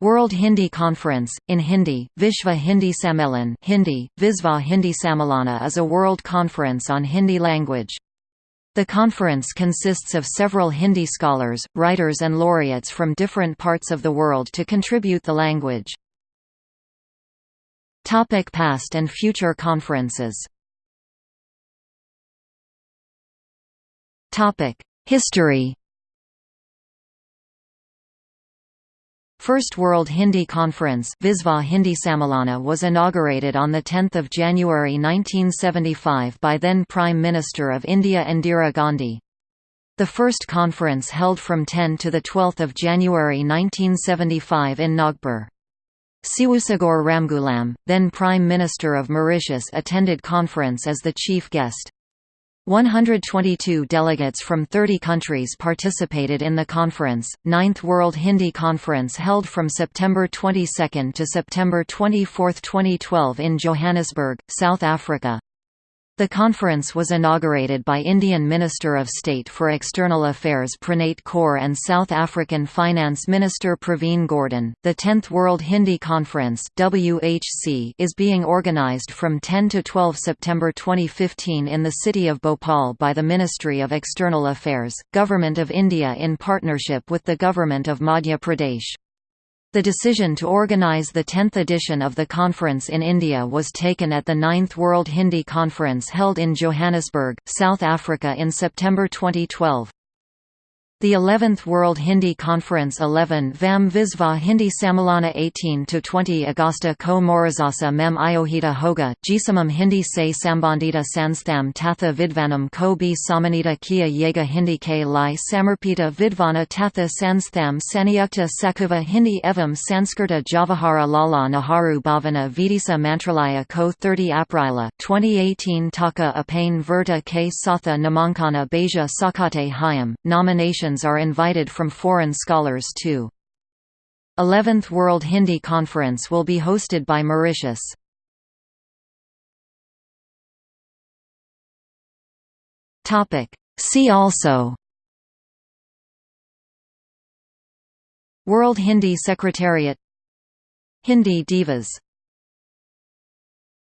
World Hindi Conference, in Hindi, Vishva Hindi Sammelan Hindi, Visva Hindi Sammelana is a world conference on Hindi language. The conference consists of several Hindi scholars, writers and laureates from different parts of the world to contribute the language. Topic past and future conferences History First World Hindi Conference Visva Hindi Sammelana was inaugurated on 10 January 1975 by then Prime Minister of India Indira Gandhi. The first conference held from 10 to 12 January 1975 in Nagpur. Seewoosagur Ramgoolam, then Prime Minister of Mauritius attended conference as the chief guest. 122 delegates from 30 countries participated in the conference. Ninth World Hindi Conference held from September 22 to September 24, 2012 in Johannesburg, South Africa. The conference was inaugurated by Indian Minister of State for External Affairs Preneet Kaur and South African Finance Minister Pravin Gordhan. The 10th World Hindi Conference (WHC) is being organized from 10 to 12 September 2015 in the city of Bhopal by the Ministry of External Affairs, Government of India in partnership with the Government of Madhya Pradesh. The decision to organize the 10th edition of the conference in India was taken at the 9th World Hindi Conference held in Johannesburg, South Africa in September 2012. The 11th World Hindi Conference 11 Vam Visva Hindi Sammelana 18–20 Augusta ko Morazasa mem iohita hoga, Jisamam Hindi se sambandita sanstham tatha vidvanam ko b samanita kia yega Hindi ke lai samarpita vidvana tatha sanstham sanyukta sakuva Hindi evam Sanskrita Javahara lala Naharu bhavana vidisa mantralaya ko 30 Aprila 2018 Taka apane verta ke satha namankana beja sakate hayam, nomination are invited from foreign scholars too. 11th World Hindi Conference will be hosted by Mauritius. See also World Hindi Secretariat Hindi Divas